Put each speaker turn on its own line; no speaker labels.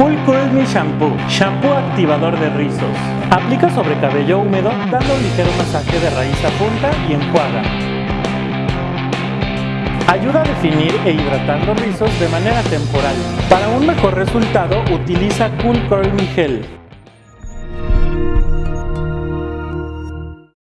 Cool Curl Me Shampoo, shampoo activador de rizos. Aplica sobre cabello húmedo dando un ligero masaje de raíz a punta y enjuaga. Ayuda a definir e hidratar los rizos de manera temporal. Para un mejor resultado utiliza Cool Curl Me Gel.